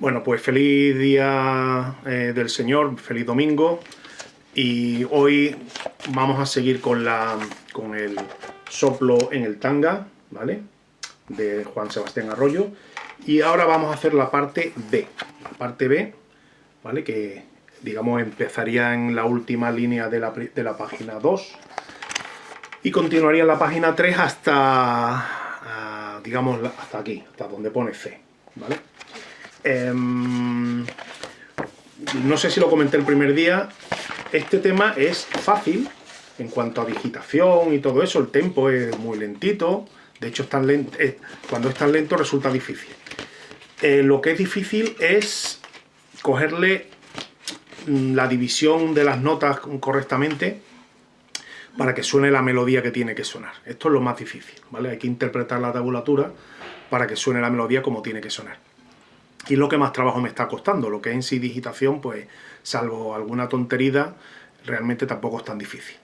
Bueno, pues feliz día eh, del Señor, feliz domingo. Y hoy vamos a seguir con, la, con el soplo en el tanga, ¿vale? De Juan Sebastián Arroyo. Y ahora vamos a hacer la parte B. La parte B, ¿vale? Que, digamos, empezaría en la última línea de la, de la página 2. Y continuaría en la página 3 hasta, ah, digamos, hasta aquí, hasta donde pone C, ¿vale? Em, no sé si lo comenté el primer día, este tema es fácil en cuanto a digitación y todo eso, el tempo es muy lentito, de hecho lento, cuando es tan lento resulta difícil. Eh, lo que es difícil es cogerle mm, la división de las notas correctamente para que suene la melodía que tiene que sonar. Esto es lo más difícil, ¿vale? Hay que interpretar la tabulatura para que suene la melodía como tiene que sonar y lo que más trabajo me está costando. Lo que es en sí digitación, pues salvo alguna tontería, realmente tampoco es tan difícil.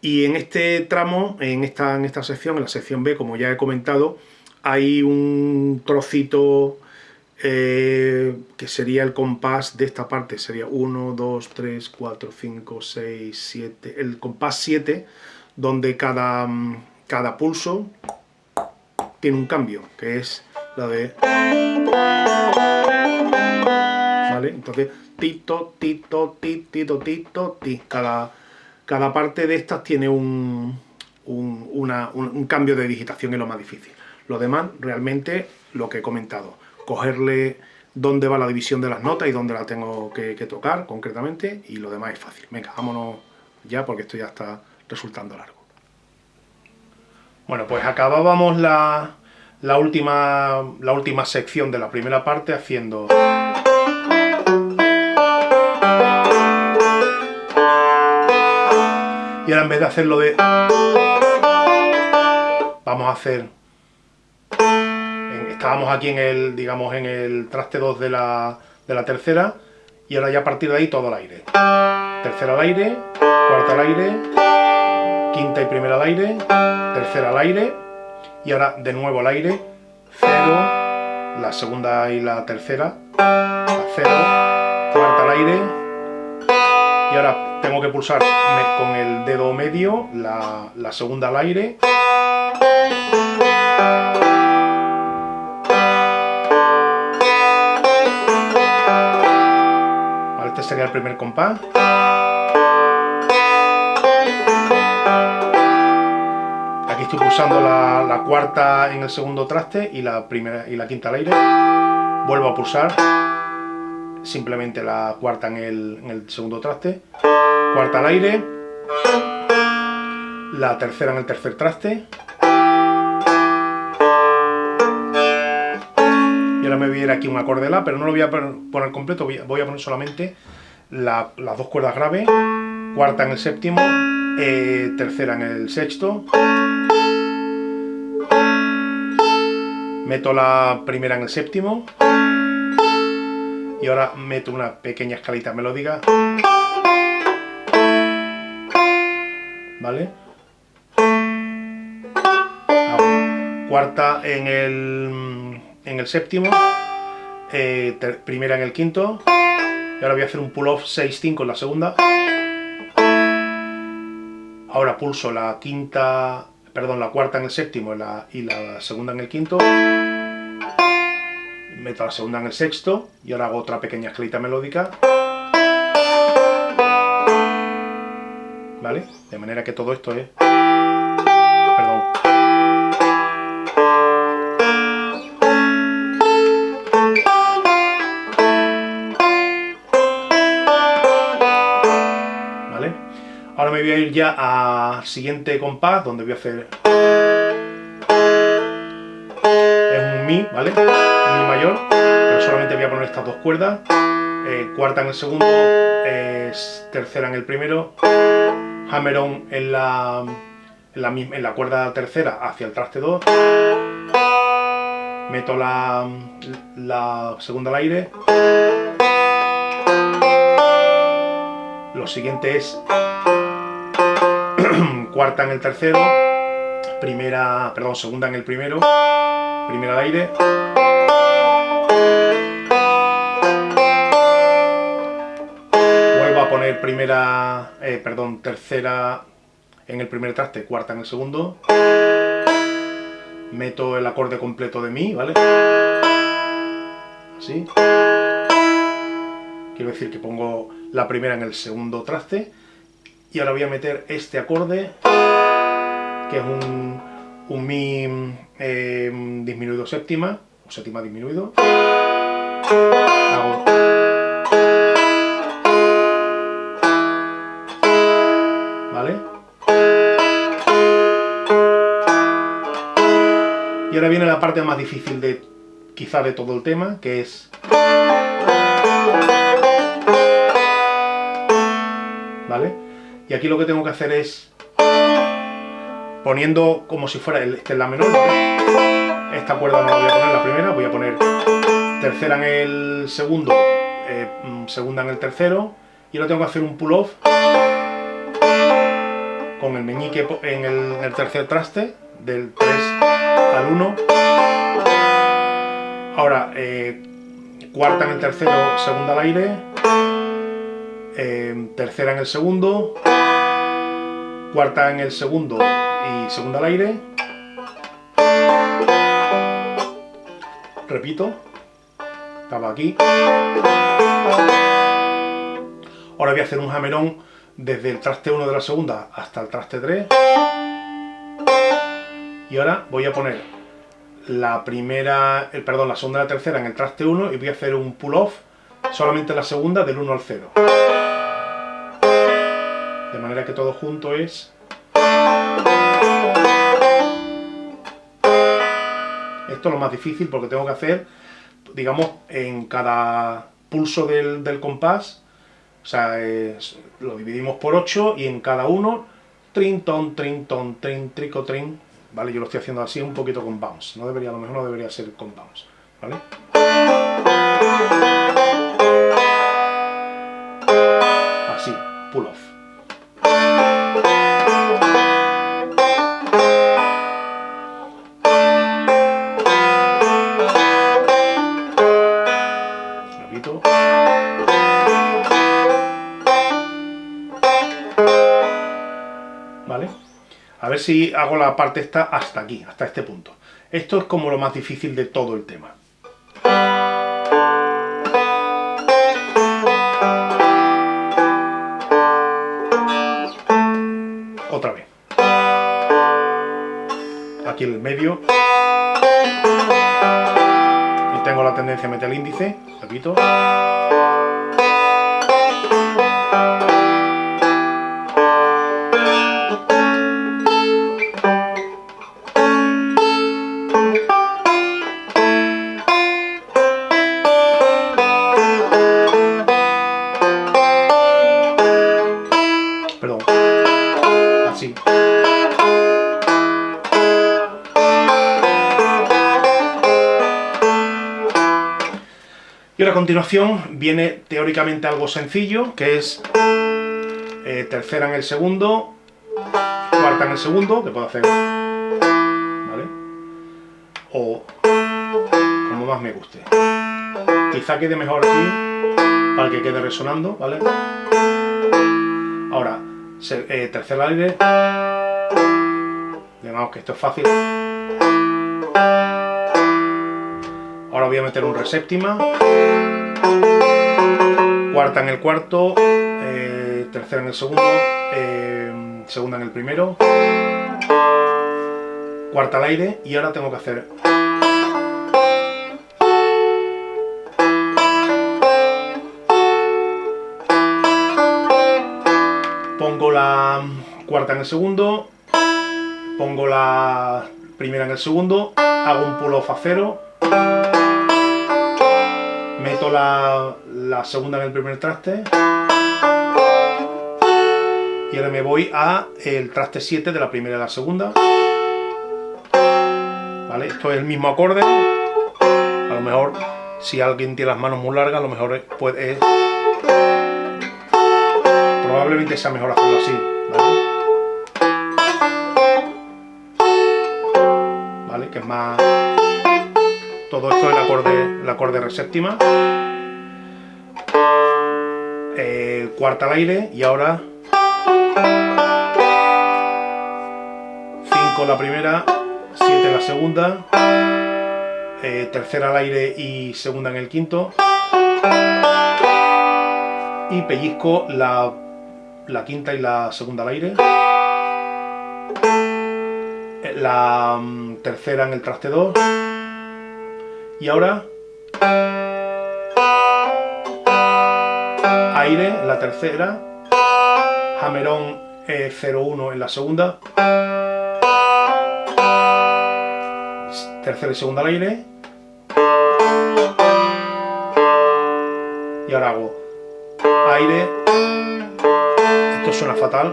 Y en este tramo, en esta, en esta sección, en la sección B, como ya he comentado, hay un trocito eh, que sería el compás de esta parte, sería 1, 2, 3, 4, 5, 6, 7, el compás 7, donde cada, cada pulso tiene un cambio, que es la de... ¿Vale? Entonces, tito, tito, tito, tito, ti. Cada, cada parte de estas tiene un, un, cambio de digitación es lo más difícil. Lo demás, realmente, lo que he comentado. Cogerle dónde va la división de las notas y dónde la tengo que tocar concretamente y lo demás es fácil. Venga, vámonos ya porque esto ya está resultando largo. Bueno, pues acabábamos la, la última, la última sección de la primera parte haciendo... Y ahora en vez de hacerlo de... Vamos a hacer... Estábamos aquí en el, digamos, en el traste 2 de la, de la tercera y ahora ya a partir de ahí todo al aire. Tercera al aire, cuarta al aire, quinta y primera al aire, tercera al aire, y ahora de nuevo al aire, 0, la segunda y la tercera, a 0, cuarta al aire, y ahora tengo que pulsar con el dedo medio la, la segunda al aire, este sería el primer compás. Estoy pulsando la, cuarta en el segundo traste y la, primera, y la quinta al aire. Vuelvo a pulsar simplemente la cuarta en el, segundo traste. Cuarta al aire. La tercera en el tercer traste. Y ahora me voy a ir aquí un acorde La, pero no lo voy a poner completo, voy a poner solamente las dos cuerdas graves, cuarta en el séptimo, eh, tercera en el sexto, meto la primera en el séptimo y ahora meto una pequeña escalita melódica ¿vale? cuarta en el, en el séptimo eh, primera en el quinto. Y ahora voy a hacer un pull off 6-5 en la segunda. Ahora pulso la quinta perdón, la cuarta en el séptimo y la, y la segunda en el quinto, meto la segunda en el sexto y ahora hago otra pequeña escalita melódica. ¿Vale? De manera que todo esto es Ahora me voy a ir ya al siguiente compás, donde voy a hacer... Es un Mi, ¿vale? Mi mayor, pero solamente voy a poner estas dos cuerdas. Eh, cuarta en el segundo, tercera en el primero, hammer-on en la, en, la, en la cuerda tercera hacia el traste 2, meto la, la segunda al aire, lo siguiente es cuarta en el tercero, primera, perdón, segunda en el primero, primera al aire, vuelvo a poner primera, eh, perdón, tercera en el primer traste, cuarta en el segundo, meto el acorde completo de mi, ¿vale? Así. Quiero decir que pongo la primera en el segundo traste, y ahora voy a meter este acorde, que es un, un mi eh, disminuido séptima, o séptima disminuido. Hago Y ahora viene la parte más difícil de quizá de todo el tema, que es... Y aquí lo que tengo que hacer es... Poniendo como si fuera el, este la menor, Esta cuerda no la voy a poner la primera, voy a poner tercera en el segundo, eh, mm, segunda en el tercero, y ahora tengo que hacer un pull-off con el meñique en el tercer traste, del 3 al 1. Ahora, eh, cuarta en el tercero, segunda al aire. Eh, tercera en el segundo. Cuarta en el segundo y segunda al aire. Repito. Estaba aquí. Ahora voy a hacer un jamerón desde el traste 1 de la segunda hasta el traste 3. Y ahora voy a poner la primera, el, perdón, la segunda y la tercera en el traste 1 y voy a hacer un pull-off solamente la segunda del 1 al 0. De manera que todo junto es... Esto es lo más difícil porque tengo que hacer, digamos, en cada pulso del, compás, o sea, lo dividimos por 8 y en cada uno, trin, ton, trin, ton, trin, trico, trin, ¿vale? Yo lo estoy haciendo así un poquito con bounce, no debería, a lo mejor no debería ser con bounce, ¿vale? Así, pull off. A ver si hago la parte esta hasta aquí, hasta este punto. Esto es como lo más difícil de todo el tema. Otra vez. Aquí en el medio. Y tengo la tendencia a meter el índice, repito. A continuación viene teóricamente algo sencillo, que es eh, tercera en el segundo, cuarta en el segundo, que puedo hacer, ¿vale? O como más me guste. Quizá quede mejor aquí, para que quede resonando, ¿vale? Ahora, eh, tercer aire, digamos que esto es fácil. Ahora voy a meter un re séptima, cuarta en el cuarto, eh, tercera en el segundo, eh, segunda en el primero, cuarta al aire y ahora tengo que hacer pongo la cuarta en el segundo, pongo la primera en el segundo, hago un pull off a cero, meto la, segunda en el primer traste y ahora me voy a el traste 7 de la primera y la segunda ¿vale? esto es el mismo acorde a lo mejor si alguien tiene las manos muy largas a lo mejor puede probablemente sea mejor hacerlo así ¿vale? que es más todo esto es el acorde, el acorde re séptima. eh, cuarta al aire y ahora 5 la primera, 7 la segunda, eh, tercera al aire y segunda en el quinto. Y pellizco la, la quinta y la segunda al aire. La mm, tercera en el traste 2 y ahora aire en la tercera. Jamerón eh, 0-1 en la segunda. Tercera y segunda al aire. Y ahora hago aire. Esto suena fatal.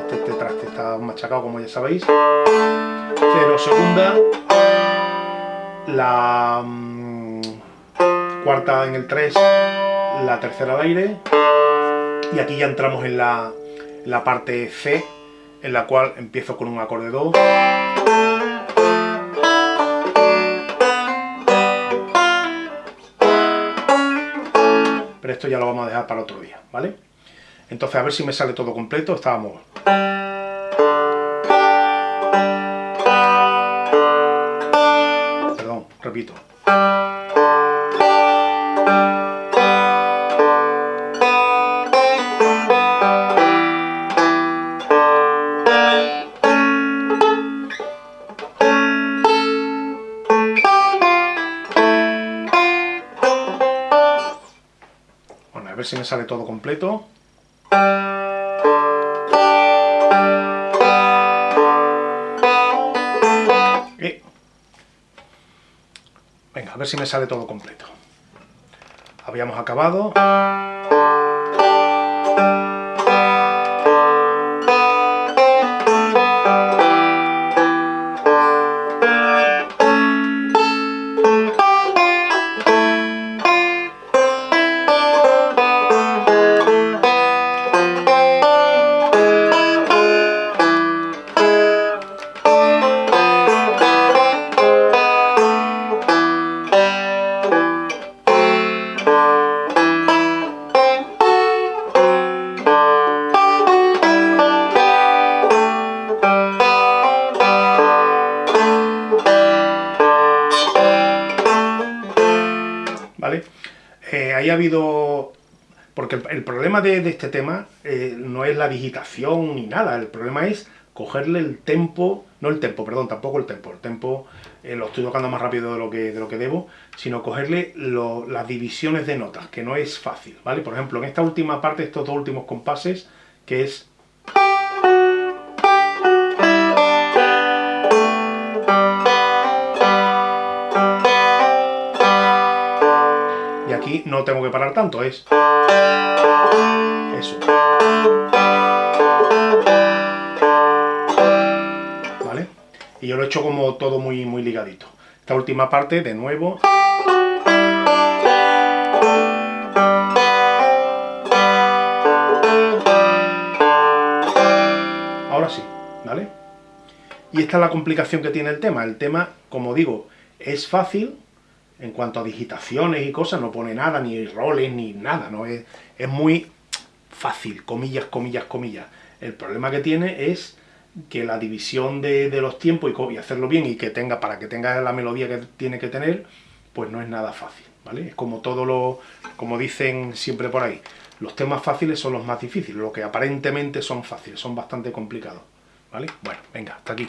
Este, este traste está machacado como ya sabéis. Cero segunda la mm, cuarta en el 3 la tercera al aire y aquí ya entramos en la, la parte C en la cual empiezo con un acorde Do pero esto ya lo vamos a dejar para otro día, ¿vale? Entonces a ver si me sale todo completo, estábamos... repito. Bueno, a ver si me sale todo completo. Ver si me sale todo completo. Habíamos acabado. El, problema de, este tema eh, no es la digitación ni nada, el problema es cogerle el tempo, no el tempo, perdón, tampoco el tempo, el tempo eh, lo estoy tocando más rápido de lo que, de lo que debo, sino cogerle las divisiones de notas, que no es fácil, ¿vale? Por ejemplo, en esta última parte, estos dos últimos compases, que es no tengo que parar tanto, es eso. ¿Vale? Y yo lo he hecho como todo muy, muy ligadito. Esta última parte, de nuevo... Ahora sí, ¿vale? Y esta es la complicación que tiene el tema. El tema, como digo, es fácil, en cuanto a digitaciones y cosas, no pone nada, ni roles, ni nada, ¿no? Es, es muy fácil, comillas, comillas, comillas. El problema que tiene es que la división de, los tiempos y, hacerlo bien y que tenga, para que tenga la melodía que tiene que tener, pues no es nada fácil, ¿vale? Es como todo lo, como dicen siempre por ahí, los temas fáciles son los más difíciles, lo que aparentemente son fáciles, son bastante complicados, ¿vale? Bueno, venga, hasta aquí.